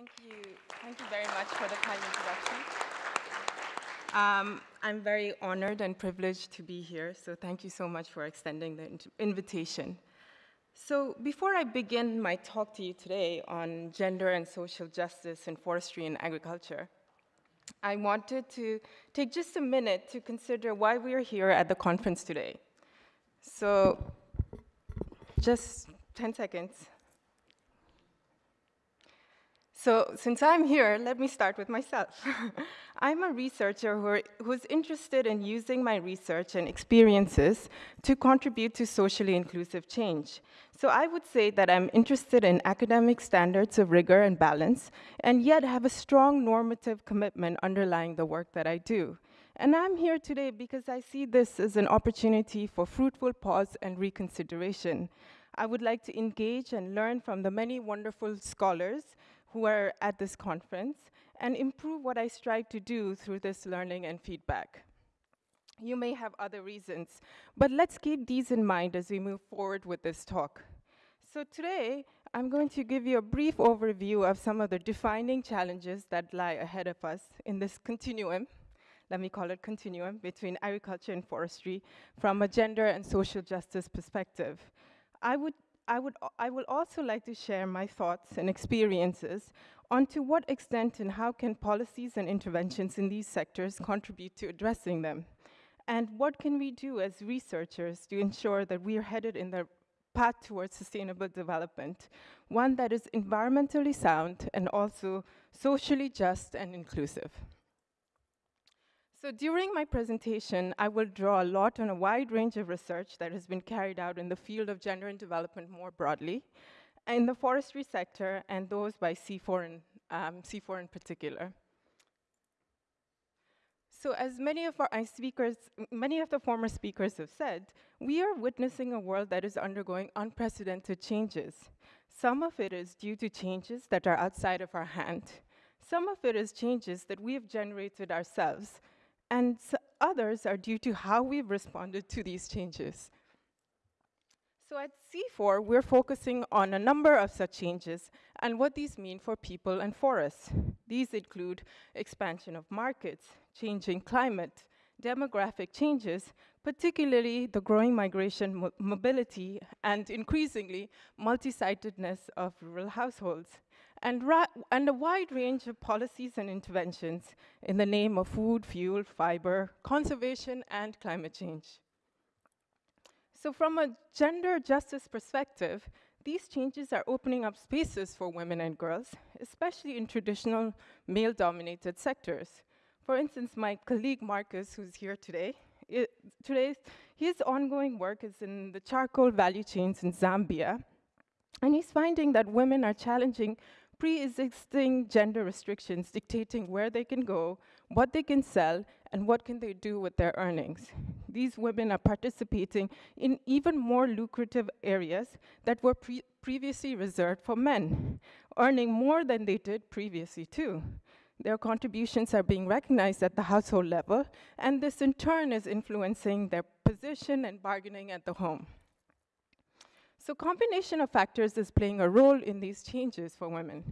Thank you. Thank you very much for the kind introduction. Um, I'm very honored and privileged to be here, so thank you so much for extending the invitation. So before I begin my talk to you today on gender and social justice in forestry and agriculture, I wanted to take just a minute to consider why we are here at the conference today. So just 10 seconds. So since I'm here, let me start with myself. I'm a researcher who's interested in using my research and experiences to contribute to socially inclusive change. So I would say that I'm interested in academic standards of rigor and balance, and yet have a strong normative commitment underlying the work that I do. And I'm here today because I see this as an opportunity for fruitful pause and reconsideration. I would like to engage and learn from the many wonderful scholars who are at this conference and improve what I strive to do through this learning and feedback. You may have other reasons, but let's keep these in mind as we move forward with this talk. So today, I'm going to give you a brief overview of some of the defining challenges that lie ahead of us in this continuum, let me call it continuum, between agriculture and forestry from a gender and social justice perspective. I would I, would, I will also like to share my thoughts and experiences on to what extent and how can policies and interventions in these sectors contribute to addressing them. And what can we do as researchers to ensure that we are headed in the path towards sustainable development, one that is environmentally sound and also socially just and inclusive. So during my presentation, I will draw a lot on a wide range of research that has been carried out in the field of gender and development more broadly, in the forestry sector, and those by CIFOR in, um, CIFOR in particular. So as many of our speakers, many of the former speakers have said, we are witnessing a world that is undergoing unprecedented changes. Some of it is due to changes that are outside of our hand. Some of it is changes that we have generated ourselves, and others are due to how we've responded to these changes. So at CIFOR, we're focusing on a number of such changes and what these mean for people and forests. These include expansion of markets, changing climate, demographic changes, particularly the growing migration mo mobility and increasingly multi-sitedness of rural households, and, and a wide range of policies and interventions in the name of food, fuel, fiber, conservation, and climate change. So from a gender justice perspective, these changes are opening up spaces for women and girls, especially in traditional male-dominated sectors. For instance, my colleague Marcus, who's here today, today, his ongoing work is in the charcoal value chains in Zambia, and he's finding that women are challenging pre-existing gender restrictions dictating where they can go, what they can sell, and what can they do with their earnings. These women are participating in even more lucrative areas that were pre previously reserved for men, earning more than they did previously too. Their contributions are being recognized at the household level, and this in turn is influencing their position and bargaining at the home. So combination of factors is playing a role in these changes for women.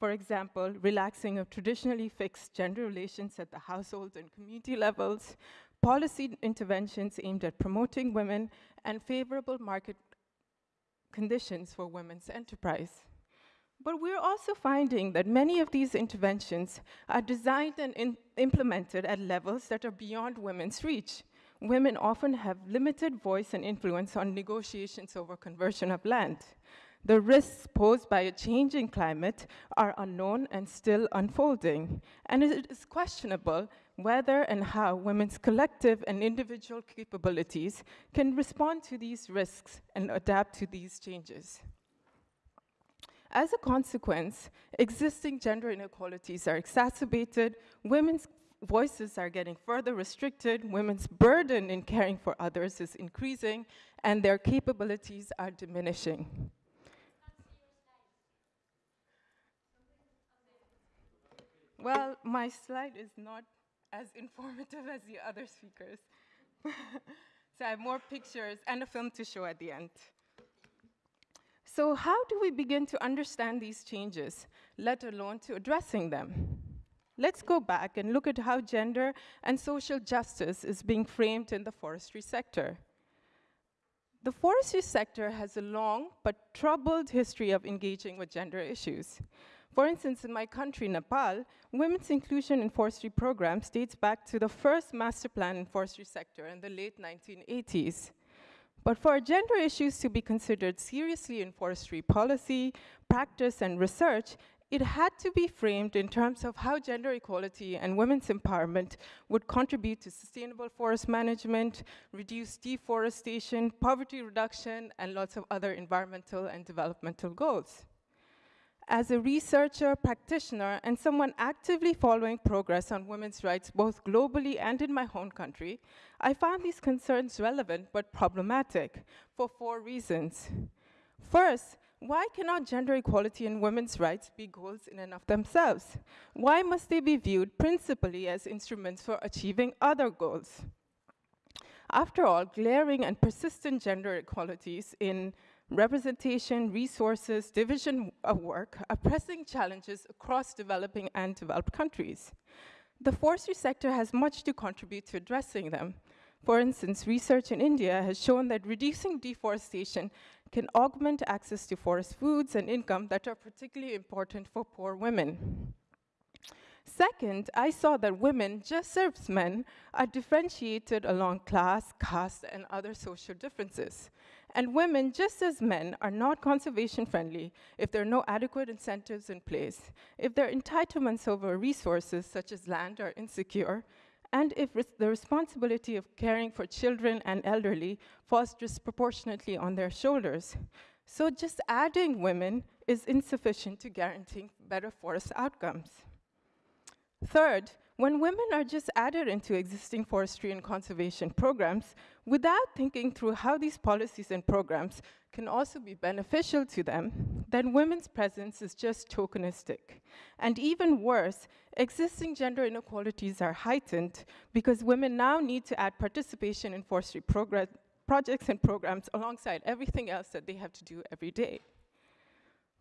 For example, relaxing of traditionally fixed gender relations at the household and community levels, policy interventions aimed at promoting women, and favorable market conditions for women's enterprise. But we're also finding that many of these interventions are designed and implemented at levels that are beyond women's reach women often have limited voice and influence on negotiations over conversion of land. The risks posed by a changing climate are unknown and still unfolding, and it is questionable whether and how women's collective and individual capabilities can respond to these risks and adapt to these changes. As a consequence, existing gender inequalities are exacerbated, women's voices are getting further restricted, women's burden in caring for others is increasing, and their capabilities are diminishing. Well, my slide is not as informative as the other speakers. so I have more pictures and a film to show at the end. So how do we begin to understand these changes, let alone to addressing them? Let's go back and look at how gender and social justice is being framed in the forestry sector. The forestry sector has a long but troubled history of engaging with gender issues. For instance, in my country, Nepal, women's inclusion in forestry programs dates back to the first master plan in forestry sector in the late 1980s. But for gender issues to be considered seriously in forestry policy, practice, and research, it had to be framed in terms of how gender equality and women's empowerment would contribute to sustainable forest management, reduce deforestation, poverty reduction, and lots of other environmental and developmental goals. As a researcher, practitioner, and someone actively following progress on women's rights both globally and in my home country, I found these concerns relevant but problematic for four reasons. First, why cannot gender equality and women's rights be goals in and of themselves? Why must they be viewed principally as instruments for achieving other goals? After all, glaring and persistent gender inequalities in representation, resources, division of work are pressing challenges across developing and developed countries. The forestry sector has much to contribute to addressing them. For instance, research in India has shown that reducing deforestation can augment access to forest foods and income that are particularly important for poor women. Second, I saw that women, just as men, are differentiated along class, caste, and other social differences. And women, just as men, are not conservation friendly if there are no adequate incentives in place, if their entitlements over resources, such as land, are insecure, and if res the responsibility of caring for children and elderly falls disproportionately on their shoulders. So just adding women is insufficient to guaranteeing better forest outcomes. Third, when women are just added into existing forestry and conservation programs without thinking through how these policies and programs can also be beneficial to them, then women's presence is just tokenistic. And even worse, existing gender inequalities are heightened because women now need to add participation in forestry projects and programs alongside everything else that they have to do every day.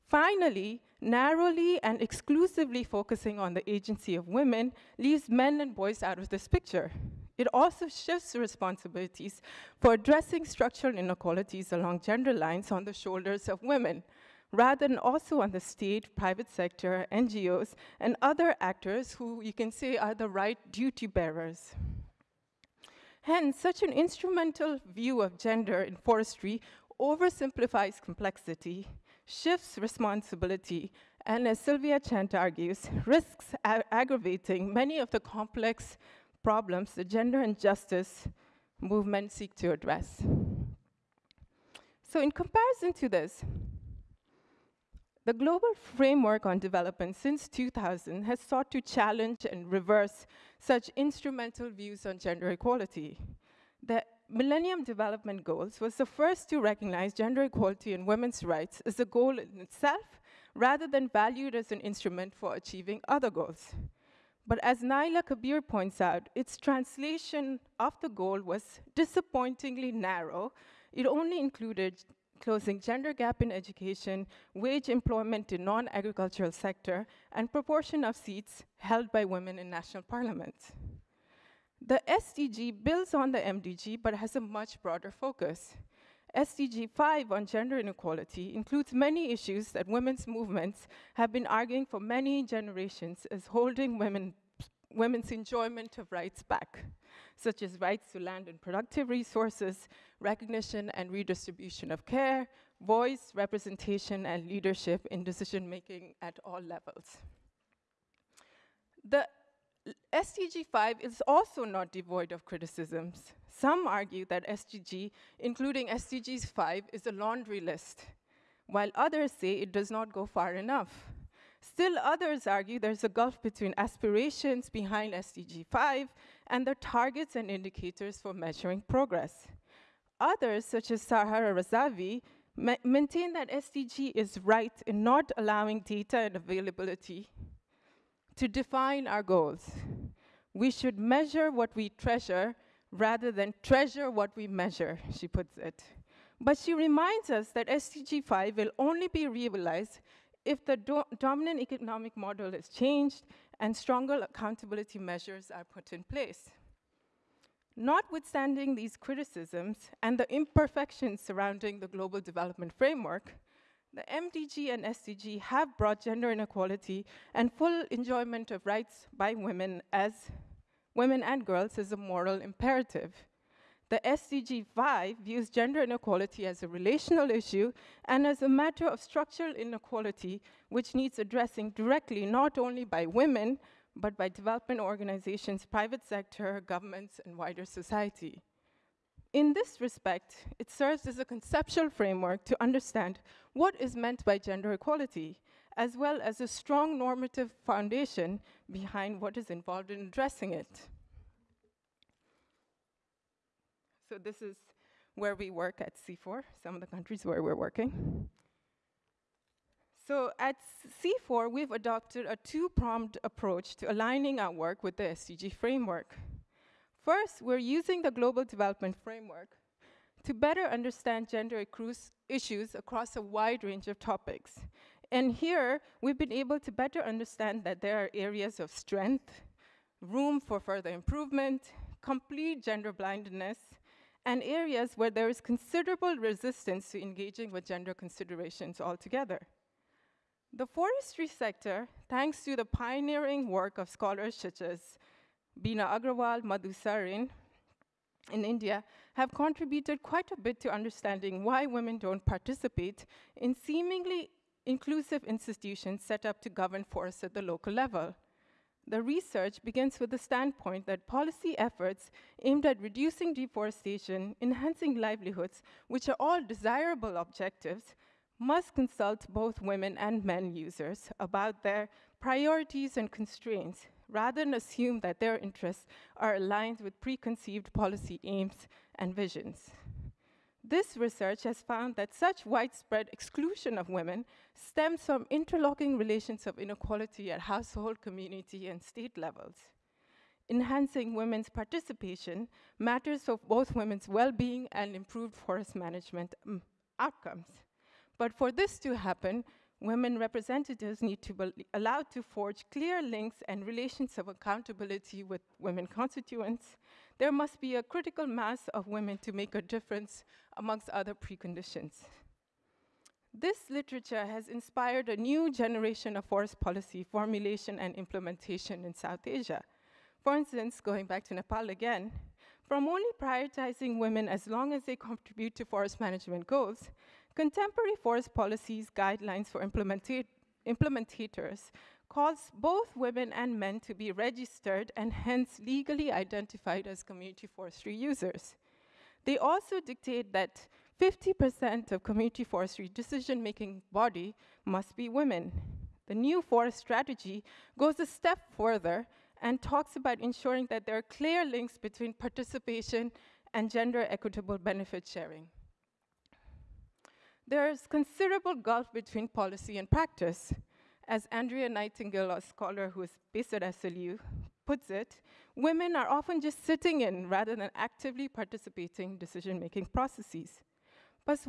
Finally, narrowly and exclusively focusing on the agency of women leaves men and boys out of this picture. It also shifts responsibilities for addressing structural inequalities along gender lines on the shoulders of women, rather than also on the state, private sector, NGOs, and other actors who you can say are the right duty bearers. Hence, such an instrumental view of gender in forestry oversimplifies complexity shifts responsibility, and as Sylvia Chant argues, risks aggravating many of the complex problems the gender and justice movement seek to address. So in comparison to this, the global framework on development since 2000 has sought to challenge and reverse such instrumental views on gender equality. The Millennium Development Goals was the first to recognize gender equality and women's rights as a goal in itself, rather than valued as an instrument for achieving other goals. But as Naila Kabeer points out, its translation of the goal was disappointingly narrow. It only included closing gender gap in education, wage employment in non-agricultural sector, and proportion of seats held by women in national parliaments. The SDG builds on the MDG, but has a much broader focus. SDG 5 on gender inequality includes many issues that women's movements have been arguing for many generations as holding women, women's enjoyment of rights back, such as rights to land and productive resources, recognition and redistribution of care, voice, representation, and leadership in decision-making at all levels. The SDG 5 is also not devoid of criticisms. Some argue that SDG, including SDGs 5, is a laundry list, while others say it does not go far enough. Still others argue there's a gulf between aspirations behind SDG 5 and the targets and indicators for measuring progress. Others, such as Shahra Razavi, ma maintain that SDG is right in not allowing data and availability to define our goals. We should measure what we treasure rather than treasure what we measure, she puts it. But she reminds us that SDG 5 will only be realized if the do dominant economic model is changed and stronger accountability measures are put in place. Notwithstanding these criticisms and the imperfections surrounding the Global Development Framework, the MDG and SDG have brought gender inequality and full enjoyment of rights by women as women and girls as a moral imperative. The SDG 5 views gender inequality as a relational issue and as a matter of structural inequality which needs addressing directly not only by women, but by development organizations, private sector, governments, and wider society. In this respect, it serves as a conceptual framework to understand what is meant by gender equality, as well as a strong normative foundation behind what is involved in addressing it. So this is where we work at CIFOR, some of the countries where we're working. So at CIFOR, we've adopted a two-pronged approach to aligning our work with the SDG framework. First, we're using the Global Development Framework to better understand gender issues across a wide range of topics. And here, we've been able to better understand that there are areas of strength, room for further improvement, complete gender blindness, and areas where there is considerable resistance to engaging with gender considerations altogether. The forestry sector, thanks to the pioneering work of scholars such as Bina Agarwal, Madhu Sarin in India, have contributed quite a bit to understanding why women don't participate in seemingly inclusive institutions set up to govern forests at the local level. The research begins with the standpoint that policy efforts aimed at reducing deforestation, enhancing livelihoods, which are all desirable objectives, must consult both women and men users about their priorities and constraints, rather than assume that their interests are aligned with preconceived policy aims and visions. This research has found that such widespread exclusion of women stems from interlocking relations of inequality at household, community, and state levels. Enhancing women's participation matters for both women's well-being and improved forest management um, outcomes. But for this to happen, women representatives need to be allowed to forge clear links and relations of accountability with women constituents. There must be a critical mass of women to make a difference amongst other preconditions. This literature has inspired a new generation of forest policy formulation and implementation in South Asia. For instance, going back to Nepal again, from only prioritizing women as long as they contribute to forest management goals, contemporary forest policies guidelines for implementators calls both women and men to be registered and hence legally identified as community forestry users. They also dictate that 50% of community forestry decision-making body must be women. The new forest strategy goes a step further and talks about ensuring that there are clear links between participation and gender equitable benefit sharing. There's considerable gulf between policy and practice. As Andrea Nightingale, a scholar who is based at SLU, puts it, women are often just sitting in rather than actively participating decision-making processes. But,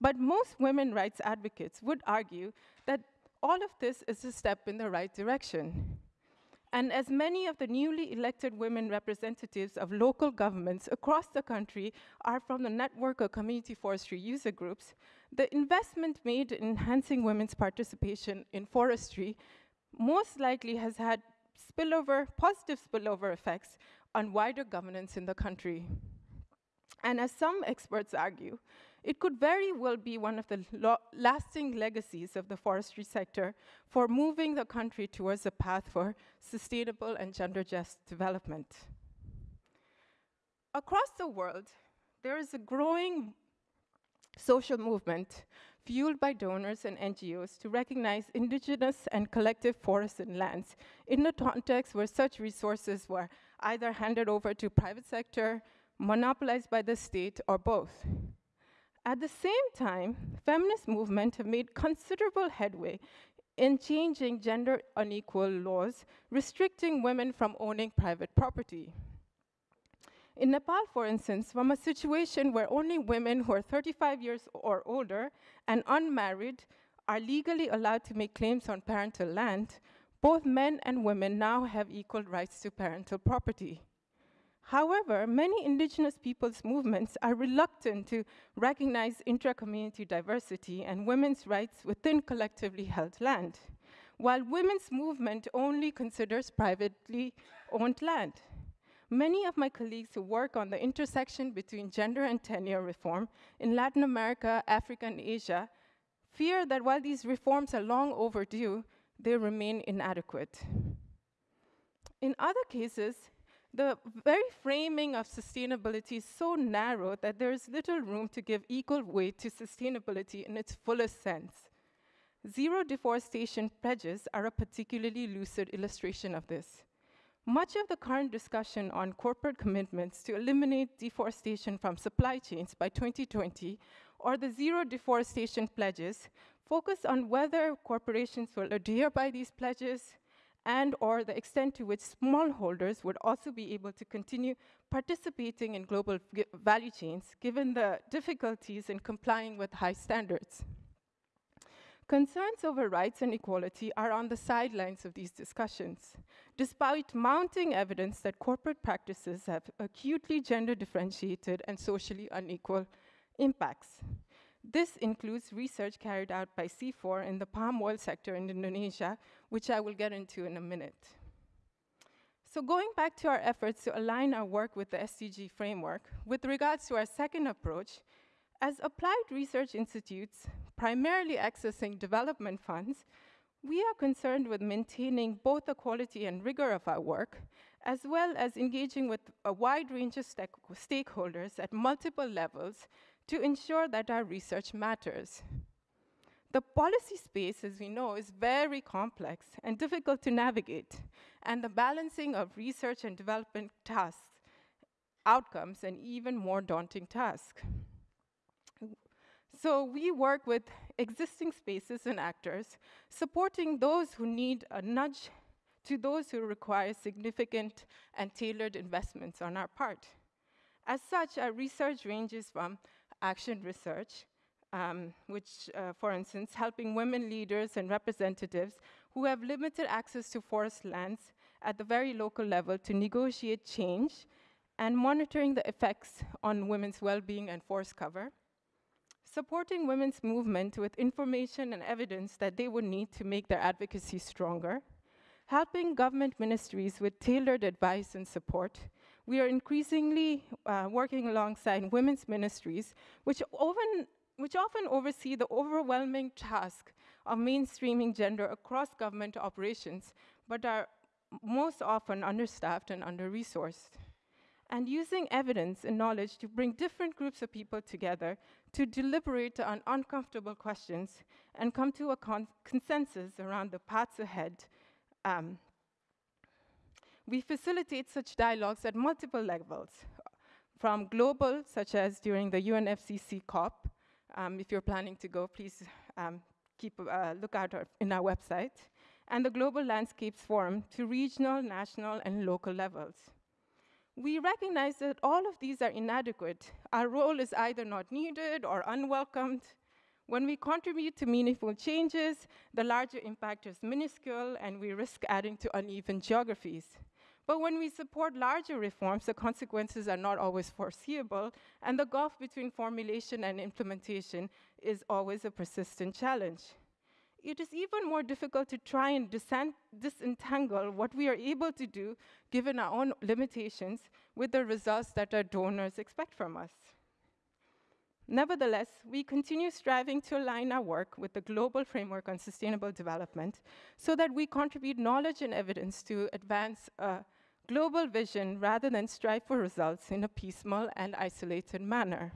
but most women rights advocates would argue that all of this is a step in the right direction. And as many of the newly elected women representatives of local governments across the country are from the network of community forestry user groups, the investment made in enhancing women's participation in forestry most likely has had spillover, positive spillover effects on wider governance in the country. And as some experts argue, it could very well be one of the lasting legacies of the forestry sector for moving the country towards a path for sustainable and gender just development. Across the world, there is a growing social movement fueled by donors and NGOs to recognize indigenous and collective forests and lands in the context where such resources were either handed over to private sector, monopolized by the state, or both. At the same time, feminist movements have made considerable headway in changing gender unequal laws, restricting women from owning private property. In Nepal, for instance, from a situation where only women who are 35 years or older and unmarried are legally allowed to make claims on parental land, both men and women now have equal rights to parental property. However, many indigenous peoples' movements are reluctant to recognize intra-community diversity and women's rights within collectively held land, while women's movement only considers privately owned land. Many of my colleagues who work on the intersection between gender and tenure reform in Latin America, Africa, and Asia fear that while these reforms are long overdue, they remain inadequate. In other cases, the very framing of sustainability is so narrow that there is little room to give equal weight to sustainability in its fullest sense. Zero deforestation pledges are a particularly lucid illustration of this. Much of the current discussion on corporate commitments to eliminate deforestation from supply chains by 2020 or the zero deforestation pledges focus on whether corporations will adhere by these pledges and or the extent to which smallholders would also be able to continue participating in global value chains given the difficulties in complying with high standards. Concerns over rights and equality are on the sidelines of these discussions, despite mounting evidence that corporate practices have acutely gender differentiated and socially unequal impacts. This includes research carried out by CIFOR in the palm oil sector in Indonesia, which I will get into in a minute. So going back to our efforts to align our work with the SDG framework, with regards to our second approach, as applied research institutes, primarily accessing development funds, we are concerned with maintaining both the quality and rigor of our work, as well as engaging with a wide range of stakeholders at multiple levels to ensure that our research matters. The policy space, as we know, is very complex and difficult to navigate, and the balancing of research and development tasks, outcomes, an even more daunting task. So we work with existing spaces and actors, supporting those who need a nudge to those who require significant and tailored investments on our part. As such, our research ranges from action research, um, which, uh, for instance, helping women leaders and representatives who have limited access to forest lands at the very local level to negotiate change and monitoring the effects on women's well-being and forest cover, supporting women's movement with information and evidence that they would need to make their advocacy stronger, helping government ministries with tailored advice and support, we are increasingly uh, working alongside women's ministries, which often, which often oversee the overwhelming task of mainstreaming gender across government operations, but are most often understaffed and under-resourced. And using evidence and knowledge to bring different groups of people together to deliberate on uncomfortable questions and come to a con consensus around the paths ahead um, we facilitate such dialogues at multiple levels, from global, such as during the UNFCCC COP. Um, if you're planning to go, please um, keep a uh, look out in our website, and the Global Landscapes Forum to regional, national, and local levels. We recognize that all of these are inadequate. Our role is either not needed or unwelcomed, when we contribute to meaningful changes, the larger impact is minuscule and we risk adding to uneven geographies. But when we support larger reforms, the consequences are not always foreseeable, and the gulf between formulation and implementation is always a persistent challenge. It is even more difficult to try and disentangle what we are able to do, given our own limitations, with the results that our donors expect from us. Nevertheless, we continue striving to align our work with the global framework on sustainable development so that we contribute knowledge and evidence to advance a global vision rather than strive for results in a piecemeal and isolated manner.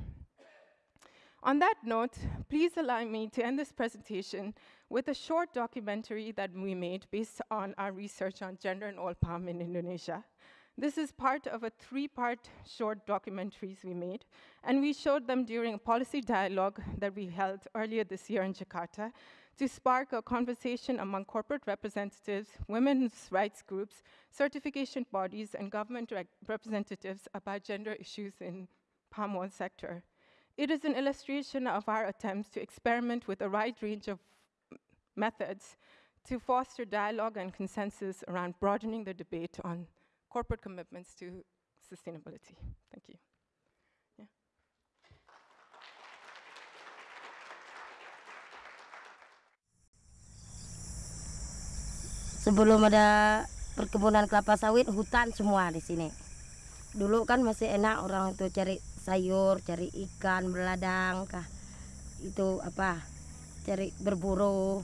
On that note, please allow me to end this presentation with a short documentary that we made based on our research on gender and oil palm in Indonesia. This is part of a three-part short documentaries we made, and we showed them during a policy dialogue that we held earlier this year in Jakarta to spark a conversation among corporate representatives, women's rights groups, certification bodies, and government representatives about gender issues in palm oil sector. It is an illustration of our attempts to experiment with a wide range of methods to foster dialogue and consensus around broadening the debate on corporate commitments to sustainability. Thank you. sebelum ada perkebunan kelapa sawit hutan semua di sini. Dulu kan masih enak orang itu cari sayur cari ikan beladang kah. Itu apa? Cari berburu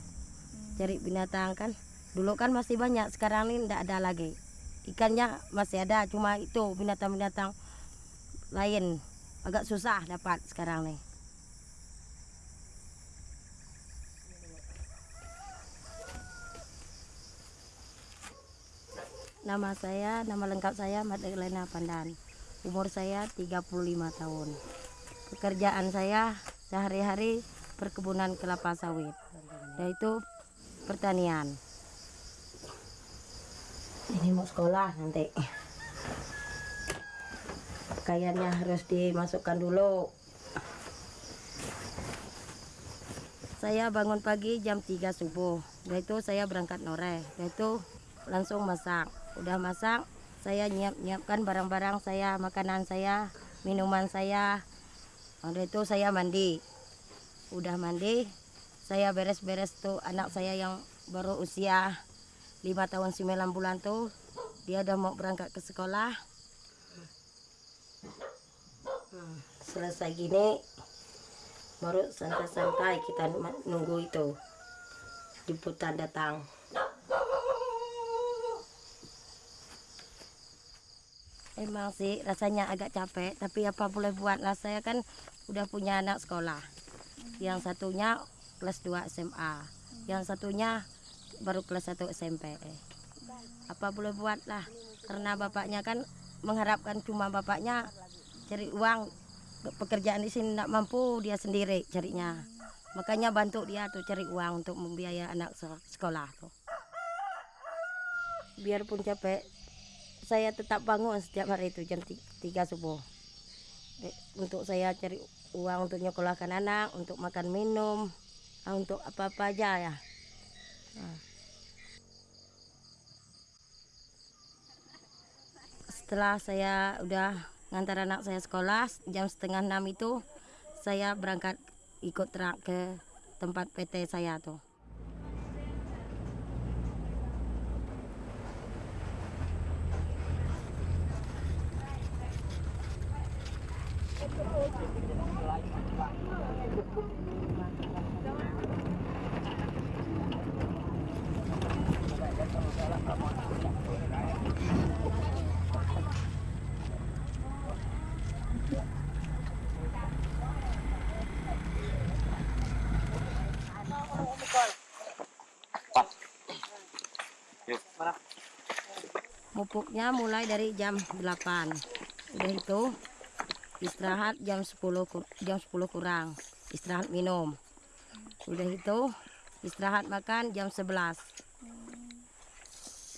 cari binatang kan. Dulu kan masih banyak sekarang ini tidak ada lagi ikannya masih ada cuma itu binatang-binatang lain agak susah dapat sekarang nih Nama saya, nama lengkap saya Madalena Pandan. Umur saya 35 tahun. Pekerjaan saya sehari-hari perkebunan kelapa sawit. Yaitu pertanian. Ini mau sekolah nanti. Pakaiannya harus dimasukkan dulu. Saya bangun pagi jam 3 subuh. Yaitu saya berangkat nore. Yaitu langsung masak udah masak saya nyiap nyiapkan barang-barang saya makanan saya minuman saya udah itu saya mandi udah mandi saya beres-beres tuh anak saya yang baru usia lima tahun 9 bulan tuh dia udah mau berangkat ke sekolah. Selesai gini baru santai-santai kita nunggu itu. Jemputan datang. Emang sih rasanya agak capek, tapi apa boleh buat lah. Saya kan udah punya anak sekolah. Yang satunya kelas 2 SMA, yang satunya baru kelas 1 SMP. Apa boleh buat lah, karena bapaknya kan mengharapkan cuma bapaknya cari uang pekerjaan di sini tidak mampu dia sendiri carinya. Makanya bantu dia tuh cari uang untuk membiayai anak sekolah tuh. Biarpun capek, saya tetap bangun setiap hari itu jam 3 subuh untuk saya cari uang untuk nyekolahkan anak untuk makan minum ah, untuk apa-apa aja ya. Setelah saya udah ngantar anak saya sekolah jam setengah enam itu saya berangkat ikut truk ke tempat PT saya tuh Mupuknya mulai dari jam 8. Udah itu istirahat jam 10 jam 10 kurang. Istirahat minum. Udah itu istirahat makan jam 11.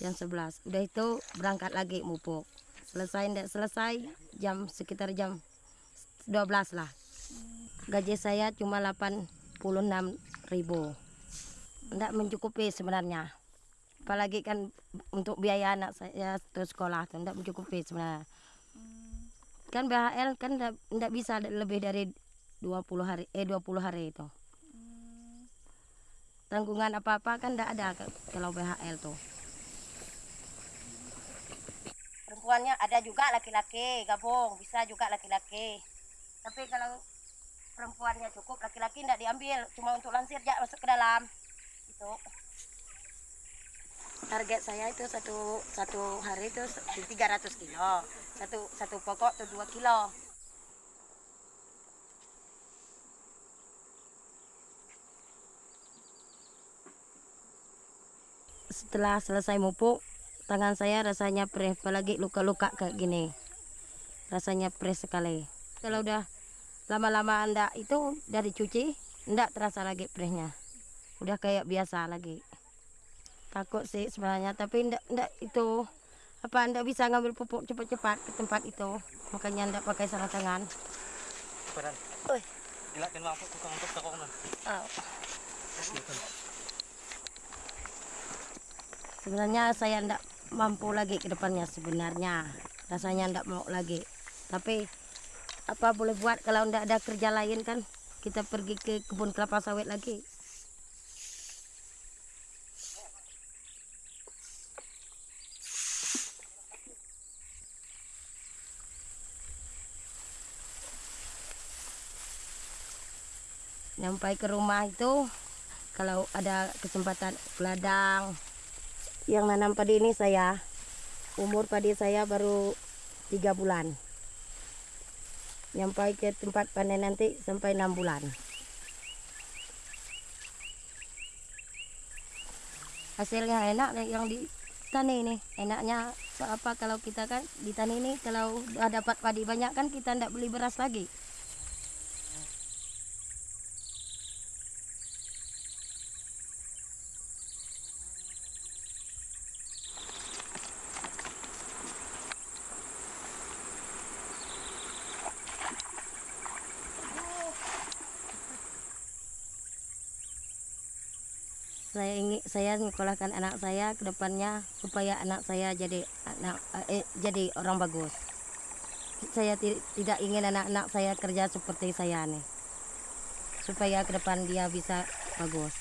Jam 11. Udah itu berangkat lagi mupuk. Selesai enggak selesai jam sekitar jam 12 lah. Gaji saya cuma 86 ribu. Enggak mencukupi sebenarnya apalagi kan untuk biaya anak saya terus sekolah tuh tidak mencukupi sebenarnya. Hmm. kan BHL kan tidak bisa lebih dari 20 hari eh 20 hari itu hmm. tanggungan apa apa kan tidak ada kalau BHL tuh perempuannya ada juga laki-laki gabung bisa juga laki-laki. Tapi kalau perempuannya cukup laki-laki tidak diambil cuma untuk lansir jak masuk ke dalam. Itu target saya itu satu satu hari itu 300 kilo. Satu satu pokok itu dua kilo. Setelah selesai mupuk tangan saya rasanya perih apalagi luka-luka kayak gini. Rasanya perih sekali. Kalau udah lama-lama anda itu dari cuci enggak terasa lagi perihnya udah kayak biasa lagi takut sih sebenarnya tapi ndak ndak itu apa ndak bisa ngambil pupuk cepat-cepat ke tempat itu. Makanya ndak pakai sarung tangan. Badan. Oi. Gila kan mampu tukang untuk takok na. Sebenarnya saya ndak mampu lagi ke depannya sebenarnya. Rasanya ndak mau lagi. Tapi apa boleh buat kalau ndak ada kerja lain kan? Kita pergi ke kebun kelapa sawit lagi nyampai ke rumah itu kalau ada kesempatan ke ladang yang nanam padi ini saya umur padi saya baru tiga bulan. Nyampai ke tempat panen nanti sampai enam bulan. Hasilnya enak yang di tani ini. Enaknya apa kalau kita kan di tani ini kalau dapat padi banyak kan kita ndak beli beras lagi saya menyekolahkan anak saya ke depannya supaya anak saya jadi anak eh, jadi orang bagus. Saya ti- tidak ingin anak-anak saya kerja seperti saya nih. Supaya ke depan dia bisa bagus.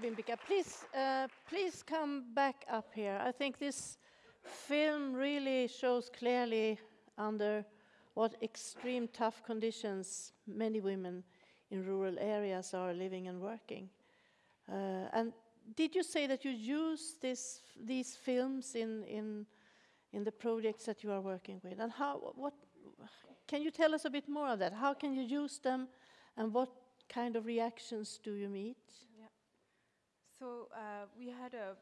Bimbika. Please, uh, please come back up here. I think this film really shows clearly under what extreme tough conditions many women in rural areas are living and working. Uh, and did you say that you use this, these films in, in, in the projects that you are working with? And how, what, can you tell us a bit more of that? How can you use them and what kind of reactions do you meet? So uh, we had a,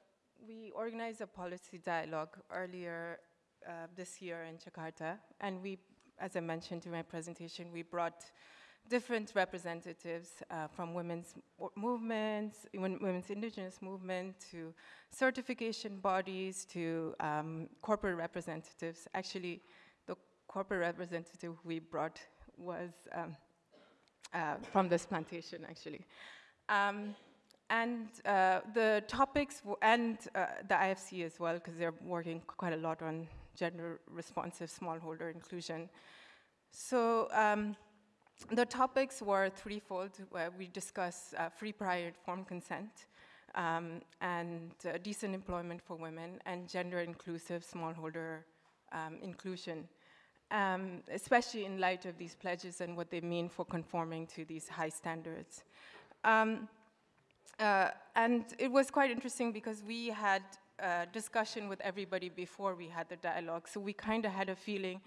we organized a policy dialogue earlier uh, this year in Jakarta, and we, as I mentioned in my presentation, we brought different representatives uh, from women's movements, wom- women's indigenous movement, to certification bodies, to um, corporate representatives. Actually, the corporate representative we brought was um, uh, from this plantation, actually. Um, and uh, the topics, and uh, the IFC as well, because they're working quite a lot on gender responsive smallholder inclusion. So um, the topics were threefold. Where we discuss uh, free, prior, informed consent, um, and uh, decent employment for women, and gender inclusive smallholder um, inclusion, um, especially in light of these pledges and what they mean for conforming to these high standards. Um, uh, and it was quite interesting because we had a discussion with everybody before we had the dialogue, so we kind of had a feeling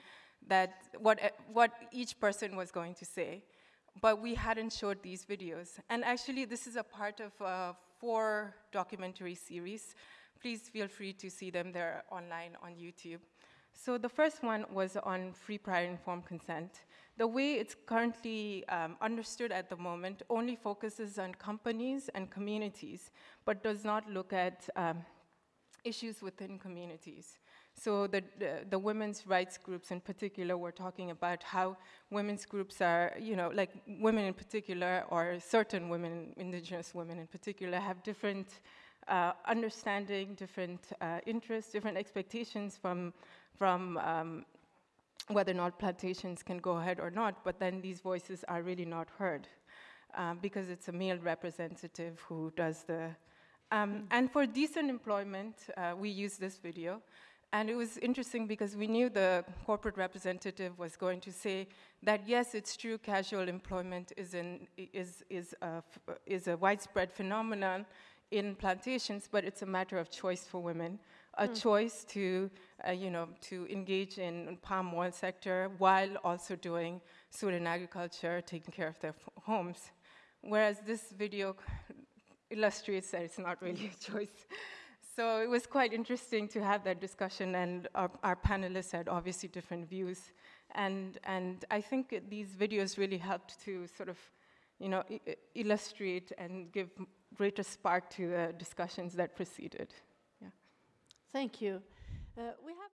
that what, e- what each person was going to say, but we hadn't showed these videos. And actually, this is a part of a four documentary series. Please feel free to see them, they're online on YouTube. So the first one was on free prior informed consent. The way it's currently um, understood at the moment only focuses on companies and communities, but does not look at um, issues within communities. So the, the, the women's rights groups in particular were talking about how women's groups are, you know, like women in particular, or certain women, indigenous women in particular, have different uh, understanding, different uh, interests, different expectations from, from um, whether or not plantations can go ahead or not, but then these voices are really not heard um, because it's a male representative who does the. Um, and for decent employment, uh, we use this video. And it was interesting because we knew the corporate representative was going to say that yes, it's true, casual employment is, is, is, a, is a widespread phenomenon in plantations, but it's a matter of choice for women, a choice to, uh, you know, to engage in palm oil sector while also doing and agriculture, taking care of their homes. Whereas this video illustrates that it's not really a choice. So it was quite interesting to have that discussion, and our, our panelists had obviously different views. And, and I think these videos really helped to sort of, you know, illustrate and give greater spark to the discussions that preceded. Thank you. Uh, we have